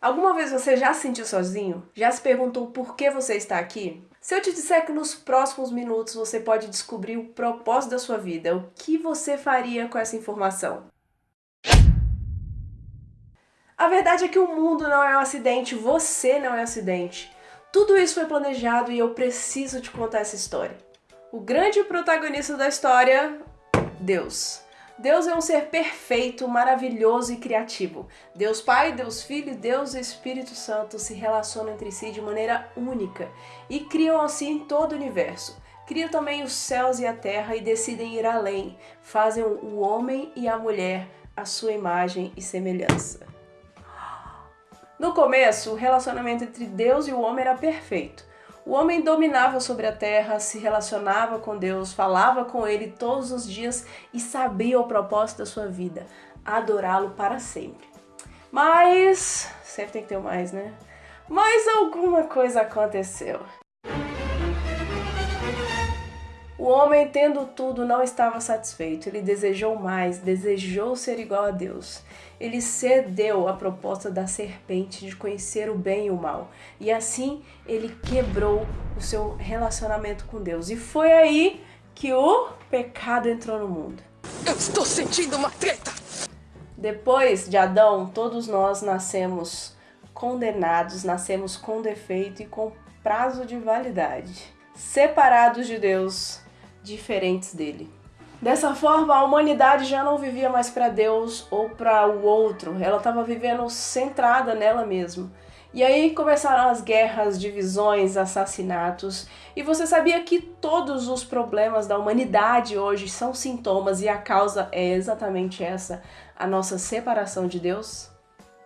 Alguma vez você já se sentiu sozinho? Já se perguntou por que você está aqui? Se eu te disser que nos próximos minutos você pode descobrir o propósito da sua vida, o que você faria com essa informação? A verdade é que o mundo não é um acidente, você não é um acidente. Tudo isso foi planejado e eu preciso te contar essa história. O grande protagonista da história, Deus. Deus é um ser perfeito, maravilhoso e criativo. Deus Pai, Deus Filho, Deus Espírito Santo se relacionam entre si de maneira única e criam assim todo o universo. Criam também os céus e a terra e decidem ir além. Fazem o homem e a mulher à sua imagem e semelhança. No começo, o relacionamento entre Deus e o homem era perfeito. O homem dominava sobre a terra, se relacionava com Deus, falava com ele todos os dias e sabia o propósito da sua vida, adorá-lo para sempre. Mas, sempre tem que ter mais, né? Mas alguma coisa aconteceu. O homem, tendo tudo, não estava satisfeito. Ele desejou mais, desejou ser igual a Deus. Ele cedeu à proposta da serpente de conhecer o bem e o mal. E assim ele quebrou o seu relacionamento com Deus. E foi aí que o pecado entrou no mundo. Eu estou sentindo uma treta! Depois de Adão, todos nós nascemos condenados, nascemos com defeito e com prazo de validade, separados de Deus, diferentes dele. Dessa forma, a humanidade já não vivia mais para Deus ou para o outro, ela estava vivendo centrada nela mesma. E aí começaram as guerras, divisões, assassinatos. E você sabia que todos os problemas da humanidade hoje são sintomas e a causa é exatamente essa, a nossa separação de Deus?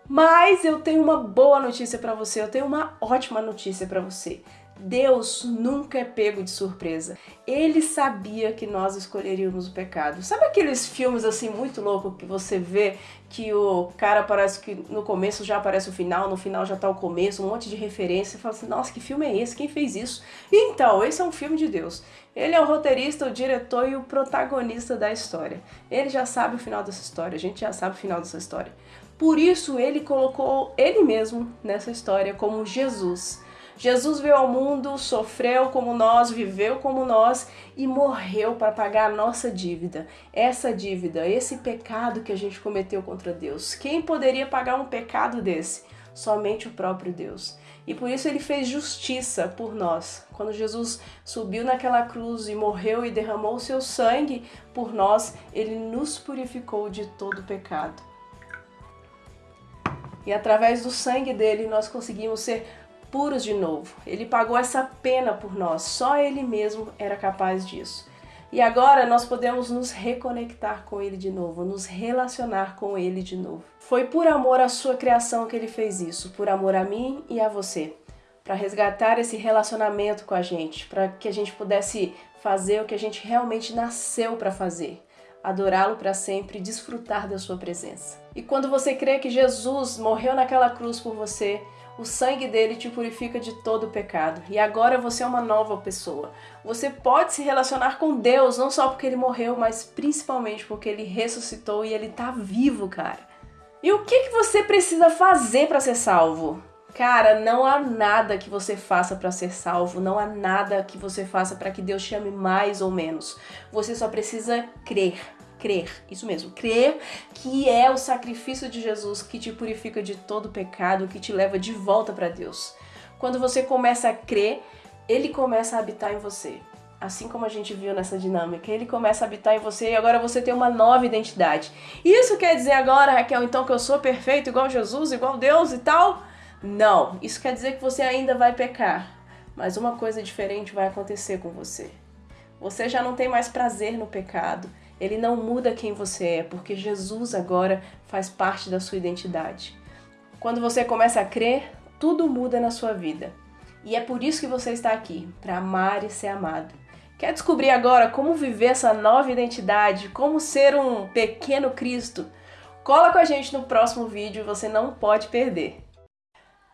Mas eu tenho uma boa notícia para você, eu tenho uma ótima notícia para você. Deus nunca é pego de surpresa. Ele sabia que nós escolheríamos o pecado. Sabe aqueles filmes assim muito loucos que você vê que o cara parece que no começo já aparece o final, no final já tá o começo, um monte de referência. Você fala assim, nossa, que filme é esse? Quem fez isso? Então, esse é um filme de Deus. Ele é o roteirista, o diretor e o protagonista da história. Ele já sabe o final dessa história, a gente já sabe o final dessa história. Por isso, ele colocou ele mesmo nessa história como Jesus Jesus veio ao mundo, sofreu como nós, viveu como nós e morreu para pagar a nossa dívida. Essa dívida, esse pecado que a gente cometeu contra Deus. Quem poderia pagar um pecado desse? Somente o próprio Deus. E por isso ele fez justiça por nós. Quando Jesus subiu naquela cruz e morreu e derramou o seu sangue por nós, ele nos purificou de todo pecado. E através do sangue dele nós conseguimos ser puros de novo. Ele pagou essa pena por nós, só Ele mesmo era capaz disso. E agora nós podemos nos reconectar com Ele de novo, nos relacionar com Ele de novo. Foi por amor à sua criação que Ele fez isso, por amor a mim e a você, para resgatar esse relacionamento com a gente, para que a gente pudesse fazer o que a gente realmente nasceu para fazer adorá-lo para sempre e desfrutar da sua presença. E quando você crê que Jesus morreu naquela cruz por você, o sangue dele te purifica de todo pecado. E agora você é uma nova pessoa. Você pode se relacionar com Deus, não só porque ele morreu, mas principalmente porque ele ressuscitou e ele tá vivo, cara. E o que, que você precisa fazer para ser salvo? Cara, não há nada que você faça para ser salvo, não há nada que você faça para que Deus te ame mais ou menos. Você só precisa crer crer, isso mesmo, crer que é o sacrifício de Jesus que te purifica de todo pecado, que te leva de volta para Deus. Quando você começa a crer, ele começa a habitar em você. Assim como a gente viu nessa dinâmica, ele começa a habitar em você e agora você tem uma nova identidade. Isso quer dizer agora, Raquel, então que eu sou perfeito, igual Jesus, igual Deus e tal? Não, isso quer dizer que você ainda vai pecar, mas uma coisa diferente vai acontecer com você. Você já não tem mais prazer no pecado, ele não muda quem você é, porque Jesus agora faz parte da sua identidade. Quando você começa a crer, tudo muda na sua vida. E é por isso que você está aqui, para amar e ser amado. Quer descobrir agora como viver essa nova identidade, como ser um pequeno Cristo? Cola com a gente no próximo vídeo, você não pode perder.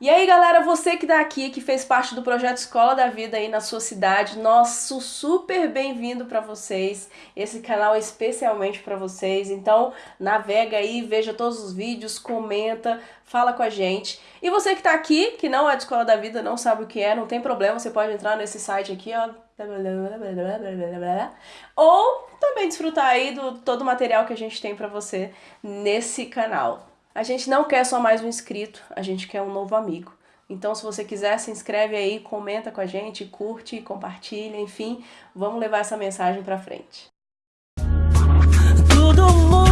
E aí, galera, você que tá aqui, que fez parte do projeto Escola da Vida aí na sua cidade, nosso super bem-vindo para vocês. Esse canal é especialmente para vocês. Então, navega aí, veja todos os vídeos, comenta, fala com a gente. E você que tá aqui, que não é de Escola da Vida, não sabe o que é, não tem problema, você pode entrar nesse site aqui, ó. Ou também desfrutar aí do todo o material que a gente tem para você nesse canal. A gente não quer só mais um inscrito, a gente quer um novo amigo. Então, se você quiser, se inscreve aí, comenta com a gente, curte, compartilha, enfim, vamos levar essa mensagem para frente. Todo mundo